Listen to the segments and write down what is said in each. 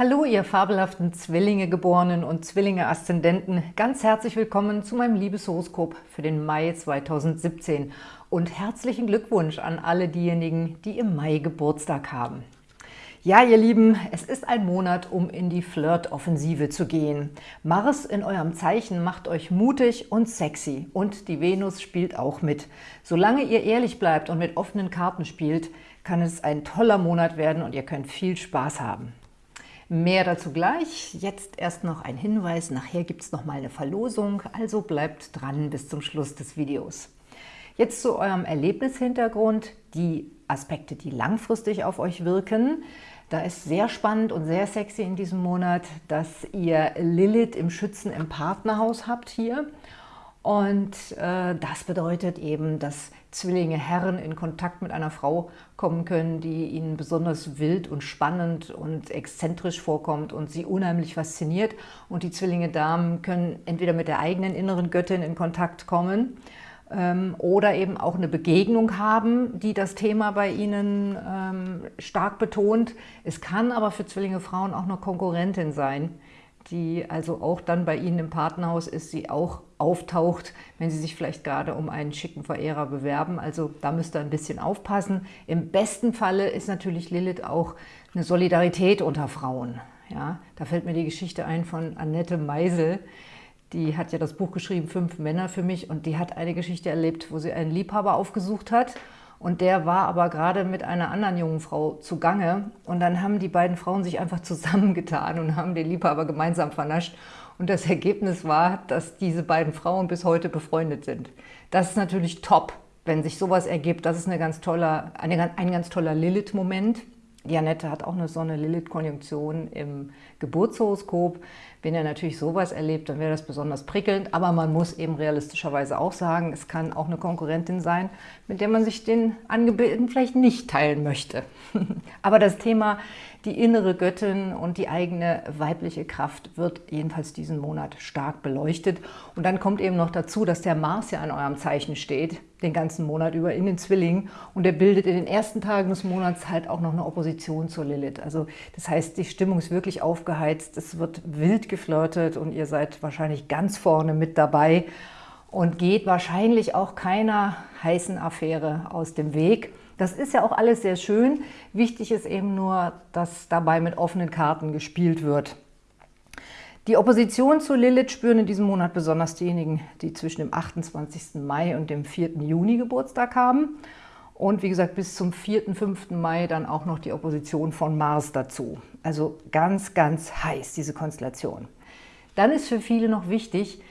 Hallo, ihr fabelhaften Zwillinge-Geborenen und Zwillinge-Aszendenten. Ganz herzlich willkommen zu meinem Liebeshoroskop für den Mai 2017 und herzlichen Glückwunsch an alle diejenigen, die im Mai Geburtstag haben. Ja, ihr Lieben, es ist ein Monat, um in die Flirt-Offensive zu gehen. Mars in eurem Zeichen macht euch mutig und sexy und die Venus spielt auch mit. Solange ihr ehrlich bleibt und mit offenen Karten spielt, kann es ein toller Monat werden und ihr könnt viel Spaß haben. Mehr dazu gleich. Jetzt erst noch ein Hinweis. Nachher gibt es noch mal eine Verlosung, also bleibt dran bis zum Schluss des Videos. Jetzt zu eurem Erlebnishintergrund, die Aspekte, die langfristig auf euch wirken. Da ist sehr spannend und sehr sexy in diesem Monat, dass ihr Lilith im Schützen im Partnerhaus habt hier. Und äh, das bedeutet eben, dass Zwillinge Herren in Kontakt mit einer Frau kommen können, die ihnen besonders wild und spannend und exzentrisch vorkommt und sie unheimlich fasziniert. Und die Zwillinge Damen können entweder mit der eigenen inneren Göttin in Kontakt kommen ähm, oder eben auch eine Begegnung haben, die das Thema bei ihnen ähm, stark betont. Es kann aber für Zwillinge Frauen auch eine Konkurrentin sein, die also auch dann bei Ihnen im Partnerhaus ist, sie auch auftaucht, wenn Sie sich vielleicht gerade um einen schicken Verehrer bewerben. Also da müsst ihr ein bisschen aufpassen. Im besten Falle ist natürlich Lilith auch eine Solidarität unter Frauen. Ja, da fällt mir die Geschichte ein von Annette Meisel. Die hat ja das Buch geschrieben, Fünf Männer für mich, und die hat eine Geschichte erlebt, wo sie einen Liebhaber aufgesucht hat und der war aber gerade mit einer anderen jungen Frau zugange. Und dann haben die beiden Frauen sich einfach zusammengetan und haben den Liebhaber gemeinsam vernascht. Und das Ergebnis war, dass diese beiden Frauen bis heute befreundet sind. Das ist natürlich top, wenn sich sowas ergibt. Das ist eine ganz toller, eine, ein ganz toller Lilith-Moment. Janette hat auch eine Sonne-Lilith-Konjunktion im Geburtshoroskop. Wenn ihr natürlich sowas erlebt, dann wäre das besonders prickelnd. Aber man muss eben realistischerweise auch sagen, es kann auch eine Konkurrentin sein, mit der man sich den Angebeten vielleicht nicht teilen möchte. Aber das Thema die innere Göttin und die eigene weibliche Kraft wird jedenfalls diesen Monat stark beleuchtet. Und dann kommt eben noch dazu, dass der Mars ja an eurem Zeichen steht, den ganzen Monat über in den Zwillingen. Und er bildet in den ersten Tagen des Monats halt auch noch eine Opposition zur Lilith. Also das heißt, die Stimmung ist wirklich aufgeheizt, es wird wild geflirtet und ihr seid wahrscheinlich ganz vorne mit dabei und geht wahrscheinlich auch keiner heißen Affäre aus dem Weg. Das ist ja auch alles sehr schön. Wichtig ist eben nur, dass dabei mit offenen Karten gespielt wird. Die Opposition zu Lilith spüren in diesem Monat besonders diejenigen, die zwischen dem 28. Mai und dem 4. Juni Geburtstag haben. Und wie gesagt, bis zum 4., 5. Mai dann auch noch die Opposition von Mars dazu. Also ganz, ganz heiß, diese Konstellation. Dann ist für viele noch wichtig,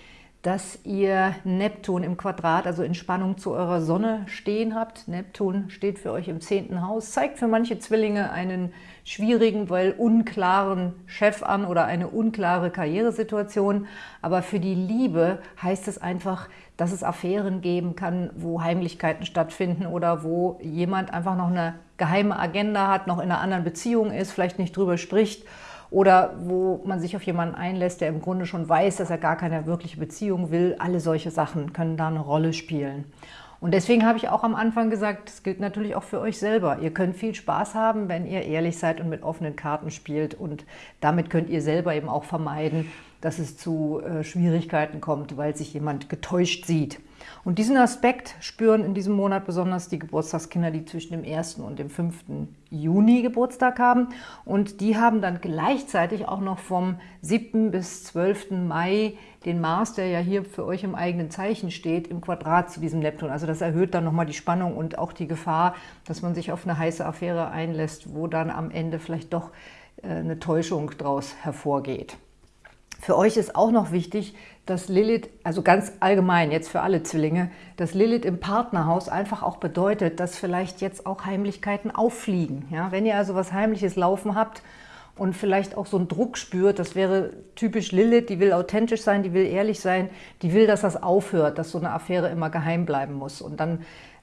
dass ihr Neptun im Quadrat, also in Spannung zu eurer Sonne stehen habt. Neptun steht für euch im zehnten Haus, zeigt für manche Zwillinge einen schwierigen, weil unklaren Chef an oder eine unklare Karrieresituation. Aber für die Liebe heißt es einfach, dass es Affären geben kann, wo Heimlichkeiten stattfinden oder wo jemand einfach noch eine geheime Agenda hat, noch in einer anderen Beziehung ist, vielleicht nicht drüber spricht oder wo man sich auf jemanden einlässt, der im Grunde schon weiß, dass er gar keine wirkliche Beziehung will. Alle solche Sachen können da eine Rolle spielen. Und deswegen habe ich auch am Anfang gesagt, das gilt natürlich auch für euch selber. Ihr könnt viel Spaß haben, wenn ihr ehrlich seid und mit offenen Karten spielt. Und damit könnt ihr selber eben auch vermeiden, dass es zu äh, Schwierigkeiten kommt, weil sich jemand getäuscht sieht. Und diesen Aspekt spüren in diesem Monat besonders die Geburtstagskinder, die zwischen dem 1. und dem 5. Juni Geburtstag haben. Und die haben dann gleichzeitig auch noch vom 7. bis 12. Mai den Mars, der ja hier für euch im eigenen Zeichen steht, im Quadrat zu diesem Neptun. Also das erhöht dann nochmal die Spannung und auch die Gefahr, dass man sich auf eine heiße Affäre einlässt, wo dann am Ende vielleicht doch äh, eine Täuschung daraus hervorgeht. Für euch ist auch noch wichtig, dass Lilith, also ganz allgemein jetzt für alle Zwillinge, dass Lilith im Partnerhaus einfach auch bedeutet, dass vielleicht jetzt auch Heimlichkeiten auffliegen. Ja? Wenn ihr also was Heimliches laufen habt und vielleicht auch so einen Druck spürt, das wäre typisch Lilith, die will authentisch sein, die will ehrlich sein, die will, dass das aufhört, dass so eine Affäre immer geheim bleiben muss. Und dann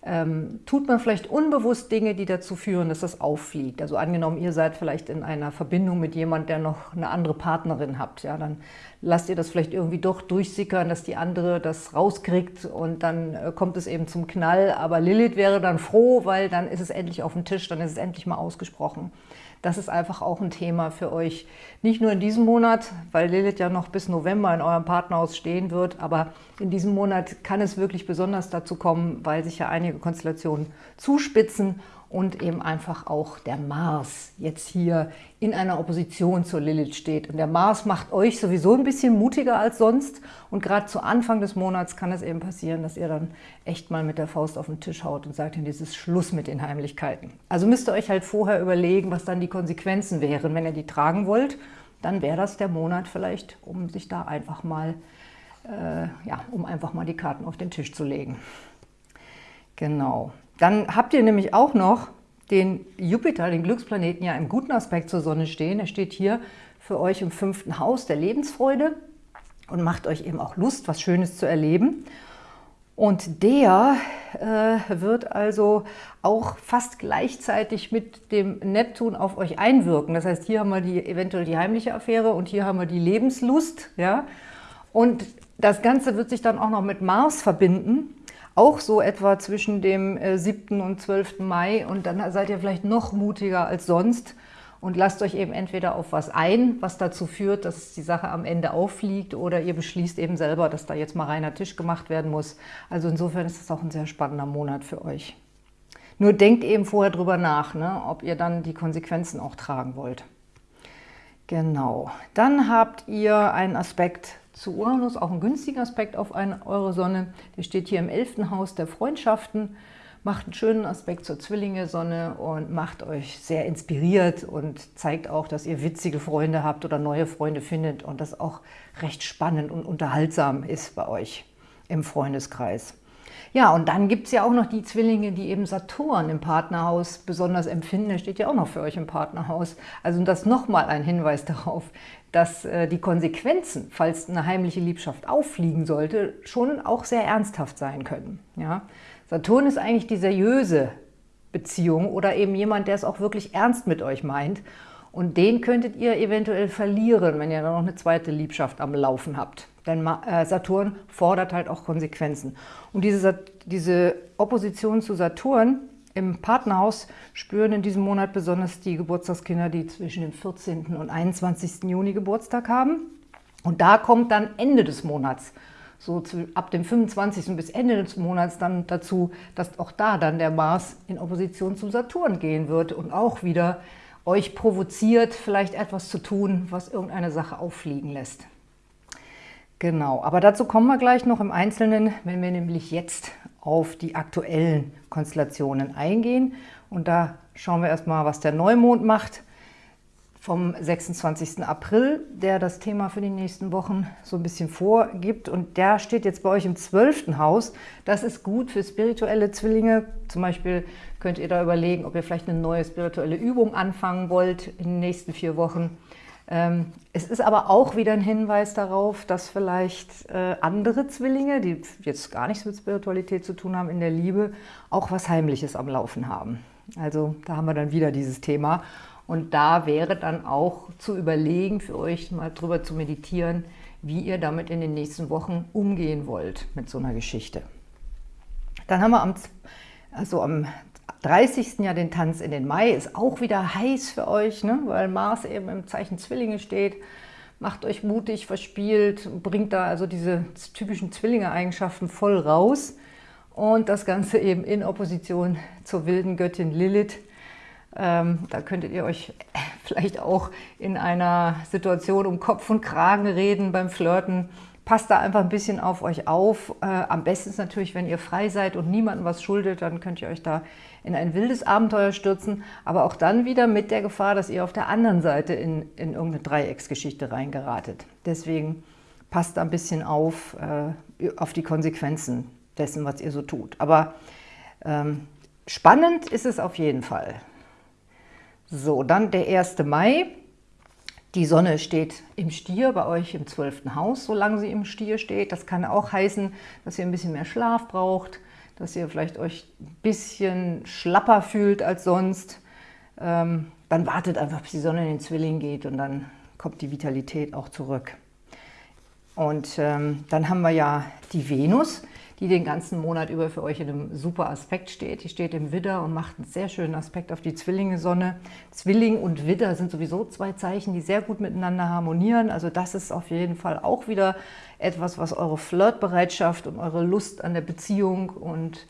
ähm, tut man vielleicht unbewusst Dinge, die dazu führen, dass das auffliegt. Also angenommen, ihr seid vielleicht in einer Verbindung mit jemand, der noch eine andere Partnerin habt, ja, dann lasst ihr das vielleicht irgendwie doch durchsickern, dass die andere das rauskriegt und dann äh, kommt es eben zum Knall. Aber Lilith wäre dann froh, weil dann ist es endlich auf dem Tisch, dann ist es endlich mal ausgesprochen. Das ist einfach auch ein Thema für euch. Nicht nur in diesem Monat, weil Lilith ja noch bis November in eurem Partnerhaus stehen wird, aber in diesem Monat kann es wirklich besonders dazu kommen, weil sich ja einige Konstellationen zuspitzen und eben einfach auch der Mars jetzt hier in einer Opposition zur Lilith steht. Und der Mars macht euch sowieso ein bisschen mutiger als sonst und gerade zu Anfang des Monats kann es eben passieren, dass ihr dann echt mal mit der Faust auf den Tisch haut und sagt, ist Schluss mit den Heimlichkeiten. Also müsst ihr euch halt vorher überlegen, was dann die Konsequenzen wären. Wenn ihr die tragen wollt, dann wäre das der Monat vielleicht, um sich da einfach mal, äh, ja, um einfach mal die Karten auf den Tisch zu legen. Genau. Dann habt ihr nämlich auch noch den Jupiter, den Glücksplaneten, ja im guten Aspekt zur Sonne stehen. Er steht hier für euch im fünften Haus der Lebensfreude und macht euch eben auch Lust, was Schönes zu erleben. Und der äh, wird also auch fast gleichzeitig mit dem Neptun auf euch einwirken. Das heißt, hier haben wir die, eventuell die heimliche Affäre und hier haben wir die Lebenslust. Ja? Und das Ganze wird sich dann auch noch mit Mars verbinden auch so etwa zwischen dem 7. Äh, und 12. Mai und dann seid ihr vielleicht noch mutiger als sonst und lasst euch eben entweder auf was ein, was dazu führt, dass die Sache am Ende auffliegt oder ihr beschließt eben selber, dass da jetzt mal reiner Tisch gemacht werden muss. Also insofern ist das auch ein sehr spannender Monat für euch. Nur denkt eben vorher drüber nach, ne, ob ihr dann die Konsequenzen auch tragen wollt. Genau. Dann habt ihr einen Aspekt zu Uranus, auch ein günstiger Aspekt auf eine, eure Sonne. Der steht hier im 11. Haus der Freundschaften, macht einen schönen Aspekt zur Zwillinge-Sonne und macht euch sehr inspiriert und zeigt auch, dass ihr witzige Freunde habt oder neue Freunde findet und das auch recht spannend und unterhaltsam ist bei euch im Freundeskreis. Ja, und dann gibt es ja auch noch die Zwillinge, die eben Saturn im Partnerhaus besonders empfinden. Der steht ja auch noch für euch im Partnerhaus. Also das nochmal ein Hinweis darauf, dass äh, die Konsequenzen, falls eine heimliche Liebschaft auffliegen sollte, schon auch sehr ernsthaft sein können. Ja? Saturn ist eigentlich die seriöse Beziehung oder eben jemand, der es auch wirklich ernst mit euch meint. Und den könntet ihr eventuell verlieren, wenn ihr dann noch eine zweite Liebschaft am Laufen habt. Denn äh, Saturn fordert halt auch Konsequenzen. Und diese, diese Opposition zu Saturn im Partnerhaus spüren in diesem Monat besonders die Geburtstagskinder, die zwischen dem 14. und 21. Juni Geburtstag haben. Und da kommt dann Ende des Monats, so ab dem 25. bis Ende des Monats dann dazu, dass auch da dann der Mars in Opposition zum Saturn gehen wird und auch wieder euch provoziert, vielleicht etwas zu tun, was irgendeine Sache auffliegen lässt. Genau, aber dazu kommen wir gleich noch im Einzelnen, wenn wir nämlich jetzt auf die aktuellen Konstellationen eingehen. Und da schauen wir erstmal, was der Neumond macht vom 26. April, der das Thema für die nächsten Wochen so ein bisschen vorgibt. Und der steht jetzt bei euch im 12. Haus. Das ist gut für spirituelle Zwillinge. Zum Beispiel könnt ihr da überlegen, ob ihr vielleicht eine neue spirituelle Übung anfangen wollt in den nächsten vier Wochen. Ähm, es ist aber auch wieder ein Hinweis darauf, dass vielleicht äh, andere Zwillinge, die jetzt gar nichts mit Spiritualität zu tun haben in der Liebe, auch was Heimliches am Laufen haben. Also da haben wir dann wieder dieses Thema. Und da wäre dann auch zu überlegen, für euch mal drüber zu meditieren, wie ihr damit in den nächsten Wochen umgehen wollt mit so einer Geschichte. Dann haben wir am, also am 30. ja den Tanz in den Mai, ist auch wieder heiß für euch, ne? weil Mars eben im Zeichen Zwillinge steht. Macht euch mutig, verspielt, bringt da also diese typischen Zwillinge-Eigenschaften voll raus. Und das Ganze eben in Opposition zur wilden Göttin Lilith. Ähm, da könntet ihr euch vielleicht auch in einer Situation um Kopf und Kragen reden beim Flirten. Passt da einfach ein bisschen auf euch auf. Äh, am besten ist natürlich, wenn ihr frei seid und niemandem was schuldet, dann könnt ihr euch da in ein wildes Abenteuer stürzen, aber auch dann wieder mit der Gefahr, dass ihr auf der anderen Seite in, in irgendeine Dreiecksgeschichte reingeratet. Deswegen passt da ein bisschen auf, äh, auf die Konsequenzen dessen, was ihr so tut. Aber ähm, spannend ist es auf jeden Fall. So, dann der 1. Mai. Die Sonne steht im Stier, bei euch im 12. Haus, solange sie im Stier steht. Das kann auch heißen, dass ihr ein bisschen mehr Schlaf braucht, dass ihr vielleicht euch ein bisschen schlapper fühlt als sonst, ähm, dann wartet einfach, bis die Sonne in den Zwilling geht und dann kommt die Vitalität auch zurück. Und ähm, dann haben wir ja die Venus, die den ganzen Monat über für euch in einem super Aspekt steht. Die steht im Widder und macht einen sehr schönen Aspekt auf die Zwillinge-Sonne. Zwilling und Widder sind sowieso zwei Zeichen, die sehr gut miteinander harmonieren. Also das ist auf jeden Fall auch wieder etwas, was eure Flirtbereitschaft und eure Lust an der Beziehung und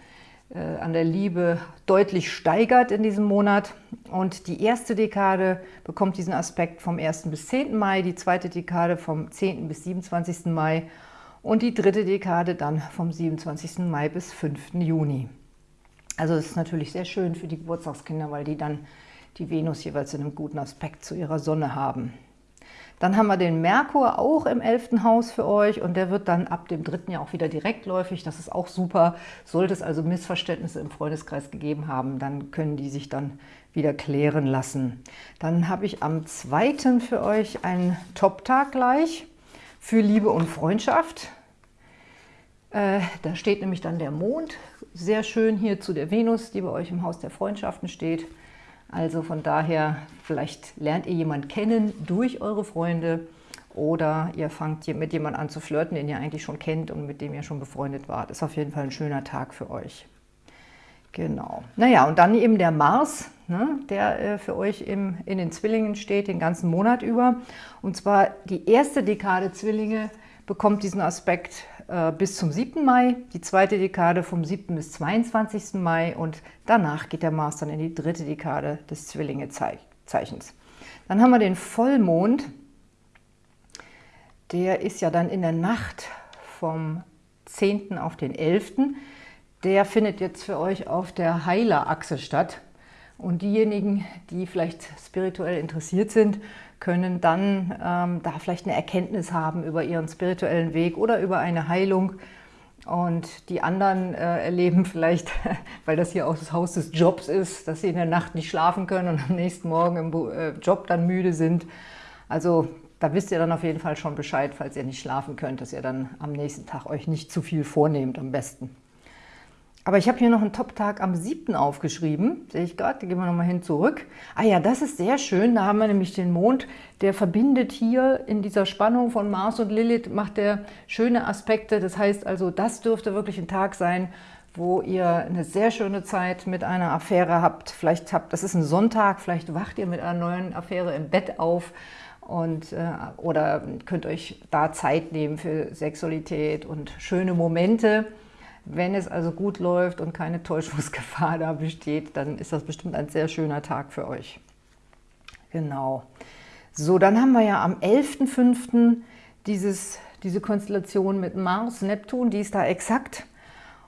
äh, an der Liebe deutlich steigert in diesem Monat. Und die erste Dekade bekommt diesen Aspekt vom 1. bis 10. Mai, die zweite Dekade vom 10. bis 27. Mai und die dritte Dekade dann vom 27. Mai bis 5. Juni. Also es ist natürlich sehr schön für die Geburtstagskinder, weil die dann die Venus jeweils in einem guten Aspekt zu ihrer Sonne haben. Dann haben wir den Merkur auch im 11. Haus für euch und der wird dann ab dem 3. Jahr auch wieder direktläufig. Das ist auch super. Sollte es also Missverständnisse im Freundeskreis gegeben haben, dann können die sich dann wieder klären lassen. Dann habe ich am 2. für euch einen Top-Tag gleich für Liebe und Freundschaft. Äh, da steht nämlich dann der Mond, sehr schön hier zu der Venus, die bei euch im Haus der Freundschaften steht. Also von daher, vielleicht lernt ihr jemanden kennen durch eure Freunde oder ihr fangt mit jemandem an zu flirten, den ihr eigentlich schon kennt und mit dem ihr schon befreundet wart. Ist auf jeden Fall ein schöner Tag für euch. Genau. Naja, und dann eben der Mars, ne, der äh, für euch im, in den Zwillingen steht, den ganzen Monat über. Und zwar die erste Dekade Zwillinge bekommt diesen Aspekt äh, bis zum 7. Mai, die zweite Dekade vom 7. bis 22. Mai und danach geht der Mars dann in die dritte Dekade des Zwillinge-Zeichens. Dann haben wir den Vollmond, der ist ja dann in der Nacht vom 10. auf den 11. Der findet jetzt für euch auf der Heilerachse statt. Und diejenigen, die vielleicht spirituell interessiert sind, können dann ähm, da vielleicht eine Erkenntnis haben über ihren spirituellen Weg oder über eine Heilung. Und die anderen äh, erleben vielleicht, weil das hier auch das Haus des Jobs ist, dass sie in der Nacht nicht schlafen können und am nächsten Morgen im äh, Job dann müde sind. Also da wisst ihr dann auf jeden Fall schon Bescheid, falls ihr nicht schlafen könnt, dass ihr dann am nächsten Tag euch nicht zu viel vornehmt am besten. Aber ich habe hier noch einen Top-Tag am 7. aufgeschrieben, sehe ich gerade, gehen wir nochmal hin zurück. Ah ja, das ist sehr schön, da haben wir nämlich den Mond, der verbindet hier in dieser Spannung von Mars und Lilith, macht der schöne Aspekte. Das heißt also, das dürfte wirklich ein Tag sein, wo ihr eine sehr schöne Zeit mit einer Affäre habt. Vielleicht habt, das ist ein Sonntag, vielleicht wacht ihr mit einer neuen Affäre im Bett auf und, äh, oder könnt euch da Zeit nehmen für Sexualität und schöne Momente. Wenn es also gut läuft und keine Täuschungsgefahr da besteht, dann ist das bestimmt ein sehr schöner Tag für euch. Genau. So, dann haben wir ja am 11.05. diese Konstellation mit Mars, Neptun, die ist da exakt.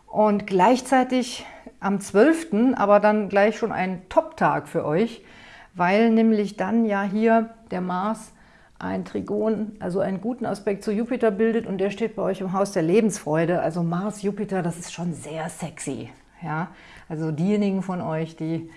Und gleichzeitig am 12., aber dann gleich schon ein Top-Tag für euch, weil nämlich dann ja hier der Mars ein Trigon, also einen guten Aspekt zu Jupiter bildet und der steht bei euch im Haus der Lebensfreude. Also Mars, Jupiter, das ist schon sehr sexy. Ja? Also diejenigen von euch, die,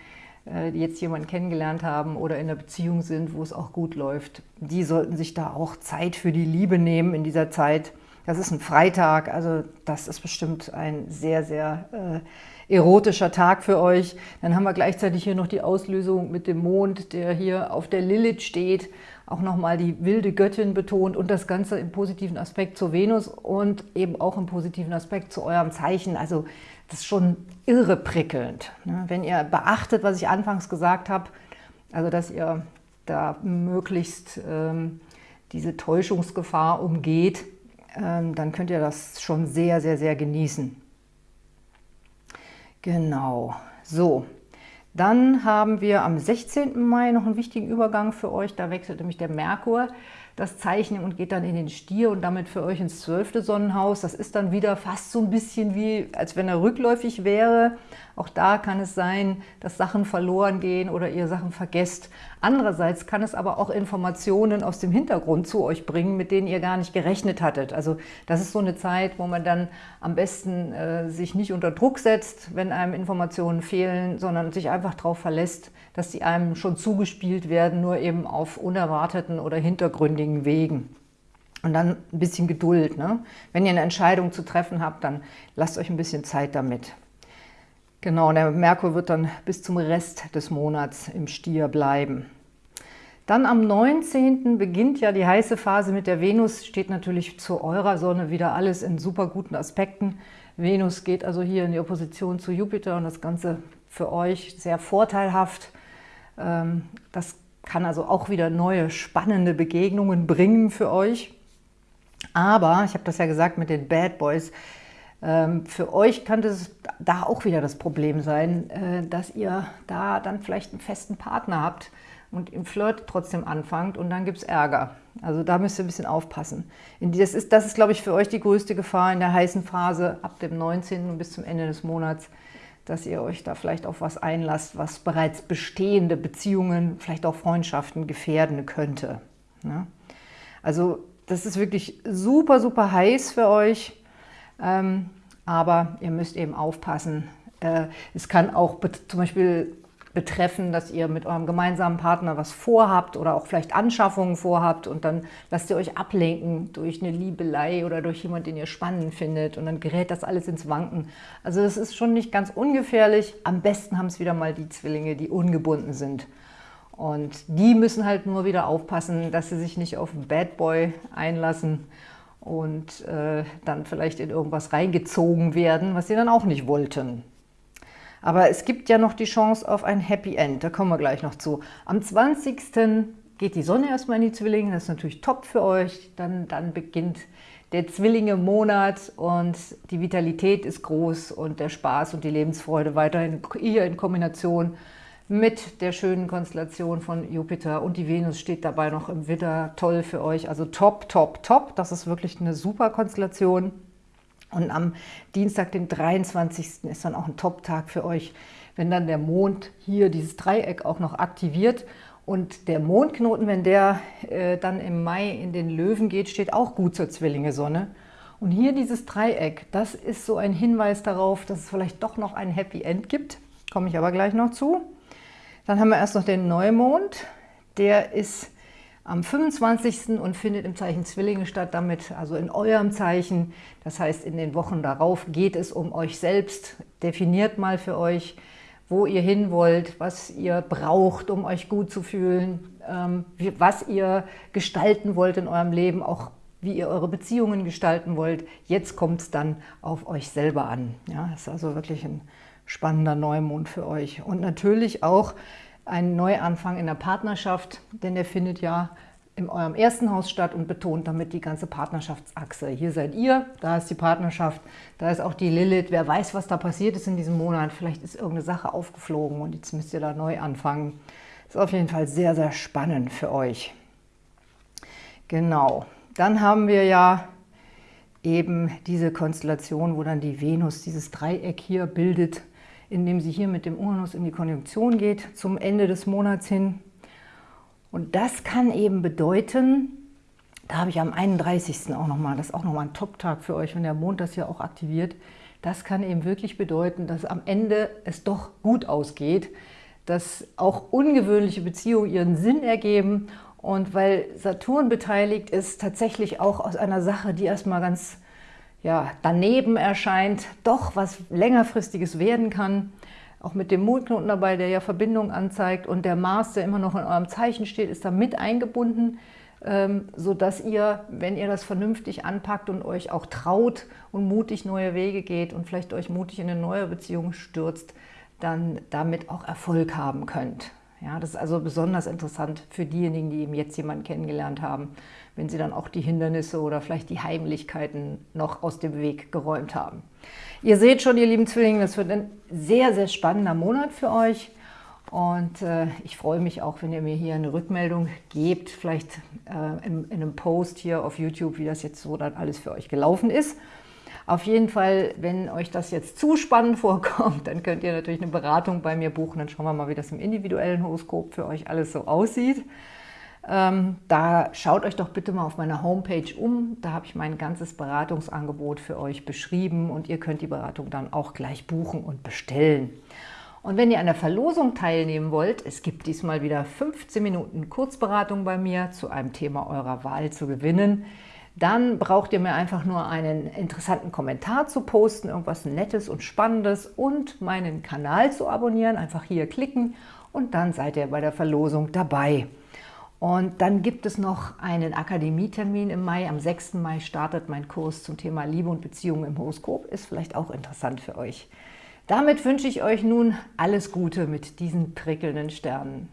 äh, die jetzt jemanden kennengelernt haben oder in einer Beziehung sind, wo es auch gut läuft, die sollten sich da auch Zeit für die Liebe nehmen in dieser Zeit. Das ist ein Freitag, also das ist bestimmt ein sehr, sehr äh, erotischer Tag für euch. Dann haben wir gleichzeitig hier noch die Auslösung mit dem Mond, der hier auf der Lilith steht auch nochmal die wilde Göttin betont und das Ganze im positiven Aspekt zur Venus und eben auch im positiven Aspekt zu eurem Zeichen. Also das ist schon irre prickelnd. Ne? Wenn ihr beachtet, was ich anfangs gesagt habe, also dass ihr da möglichst ähm, diese Täuschungsgefahr umgeht, ähm, dann könnt ihr das schon sehr, sehr, sehr genießen. Genau, so. Dann haben wir am 16. Mai noch einen wichtigen Übergang für euch. Da wechselt nämlich der Merkur das Zeichen und geht dann in den Stier und damit für euch ins zwölfte Sonnenhaus. Das ist dann wieder fast so ein bisschen wie, als wenn er rückläufig wäre. Auch da kann es sein, dass Sachen verloren gehen oder ihr Sachen vergesst. Andererseits kann es aber auch Informationen aus dem Hintergrund zu euch bringen, mit denen ihr gar nicht gerechnet hattet. Also das ist so eine Zeit, wo man dann am besten äh, sich nicht unter Druck setzt, wenn einem Informationen fehlen, sondern sich einfach darauf verlässt, dass sie einem schon zugespielt werden, nur eben auf unerwarteten oder hintergründigen Wegen. Und dann ein bisschen Geduld. Ne? Wenn ihr eine Entscheidung zu treffen habt, dann lasst euch ein bisschen Zeit damit. Genau, der Merkur wird dann bis zum Rest des Monats im Stier bleiben. Dann am 19. beginnt ja die heiße Phase mit der Venus, steht natürlich zu eurer Sonne wieder alles in super guten Aspekten. Venus geht also hier in die Opposition zu Jupiter und das Ganze für euch sehr vorteilhaft. Ähm, das kann also auch wieder neue spannende Begegnungen bringen für euch. Aber, ich habe das ja gesagt mit den Bad Boys, ähm, für euch könnte es da auch wieder das Problem sein, äh, dass ihr da dann vielleicht einen festen Partner habt und im Flirt trotzdem anfangt und dann gibt es Ärger. Also da müsst ihr ein bisschen aufpassen. Das ist, das ist, glaube ich, für euch die größte Gefahr in der heißen Phase ab dem 19. bis zum Ende des Monats, dass ihr euch da vielleicht auf was einlasst, was bereits bestehende Beziehungen, vielleicht auch Freundschaften gefährden könnte. Ja? Also das ist wirklich super, super heiß für euch. Ähm, aber ihr müsst eben aufpassen. Äh, es kann auch zum Beispiel betreffen, dass ihr mit eurem gemeinsamen Partner was vorhabt oder auch vielleicht Anschaffungen vorhabt und dann lasst ihr euch ablenken durch eine Liebelei oder durch jemanden, den ihr spannend findet und dann gerät das alles ins Wanken. Also das ist schon nicht ganz ungefährlich. Am besten haben es wieder mal die Zwillinge, die ungebunden sind. Und die müssen halt nur wieder aufpassen, dass sie sich nicht auf Bad Boy einlassen und äh, dann vielleicht in irgendwas reingezogen werden, was sie dann auch nicht wollten. Aber es gibt ja noch die Chance auf ein Happy End, da kommen wir gleich noch zu. Am 20. geht die Sonne erstmal in die Zwillinge, das ist natürlich top für euch. Dann, dann beginnt der Zwillinge-Monat und die Vitalität ist groß und der Spaß und die Lebensfreude weiterhin hier in Kombination mit der schönen Konstellation von Jupiter und die Venus steht dabei noch im Widder. Toll für euch, also top, top, top. Das ist wirklich eine super Konstellation. Und am Dienstag, den 23. ist dann auch ein Top-Tag für euch, wenn dann der Mond hier dieses Dreieck auch noch aktiviert. Und der Mondknoten, wenn der äh, dann im Mai in den Löwen geht, steht auch gut zur Zwillinge-Sonne. Und hier dieses Dreieck, das ist so ein Hinweis darauf, dass es vielleicht doch noch ein Happy End gibt. Komme ich aber gleich noch zu. Dann haben wir erst noch den Neumond. Der ist am 25. und findet im Zeichen Zwillinge statt, damit also in eurem Zeichen. Das heißt, in den Wochen darauf geht es um euch selbst. Definiert mal für euch, wo ihr hin wollt, was ihr braucht, um euch gut zu fühlen, ähm, was ihr gestalten wollt in eurem Leben, auch wie ihr eure Beziehungen gestalten wollt. Jetzt kommt es dann auf euch selber an. Ja, das ist also wirklich ein spannender Neumond für euch. Und natürlich auch ein Neuanfang in der Partnerschaft, denn der findet ja in eurem ersten Haus statt und betont damit die ganze Partnerschaftsachse. Hier seid ihr, da ist die Partnerschaft, da ist auch die Lilith. Wer weiß, was da passiert ist in diesem Monat. Vielleicht ist irgendeine Sache aufgeflogen und jetzt müsst ihr da neu anfangen. Ist auf jeden Fall sehr, sehr spannend für euch. Genau. Dann haben wir ja eben diese Konstellation, wo dann die Venus dieses Dreieck hier bildet indem sie hier mit dem Uranus in die Konjunktion geht zum Ende des Monats hin. Und das kann eben bedeuten, da habe ich am 31. auch nochmal, das ist auch nochmal ein Top-Tag für euch, wenn der Mond das hier auch aktiviert, das kann eben wirklich bedeuten, dass am Ende es doch gut ausgeht, dass auch ungewöhnliche Beziehungen ihren Sinn ergeben und weil Saturn beteiligt ist, tatsächlich auch aus einer Sache, die erstmal ganz ja, daneben erscheint, doch was längerfristiges werden kann. Auch mit dem Mondknoten dabei, der ja Verbindung anzeigt und der Mars, der immer noch in eurem Zeichen steht, ist da mit eingebunden, ähm, sodass ihr, wenn ihr das vernünftig anpackt und euch auch traut und mutig neue Wege geht und vielleicht euch mutig in eine neue Beziehung stürzt, dann damit auch Erfolg haben könnt. Ja, das ist also besonders interessant für diejenigen, die eben jetzt jemanden kennengelernt haben, wenn sie dann auch die Hindernisse oder vielleicht die Heimlichkeiten noch aus dem Weg geräumt haben. Ihr seht schon, ihr lieben Zwillinge, das wird ein sehr, sehr spannender Monat für euch. Und äh, ich freue mich auch, wenn ihr mir hier eine Rückmeldung gebt, vielleicht äh, in, in einem Post hier auf YouTube, wie das jetzt so dann alles für euch gelaufen ist. Auf jeden Fall, wenn euch das jetzt zu spannend vorkommt, dann könnt ihr natürlich eine Beratung bei mir buchen. Dann schauen wir mal, wie das im individuellen Horoskop für euch alles so aussieht. Ähm, da schaut euch doch bitte mal auf meiner Homepage um. Da habe ich mein ganzes Beratungsangebot für euch beschrieben und ihr könnt die Beratung dann auch gleich buchen und bestellen. Und wenn ihr an der Verlosung teilnehmen wollt, es gibt diesmal wieder 15 Minuten Kurzberatung bei mir zu einem Thema eurer Wahl zu gewinnen dann braucht ihr mir einfach nur einen interessanten Kommentar zu posten, irgendwas Nettes und Spannendes und meinen Kanal zu abonnieren. Einfach hier klicken und dann seid ihr bei der Verlosung dabei. Und dann gibt es noch einen Akademietermin im Mai. Am 6. Mai startet mein Kurs zum Thema Liebe und Beziehungen im Horoskop. Ist vielleicht auch interessant für euch. Damit wünsche ich euch nun alles Gute mit diesen prickelnden Sternen.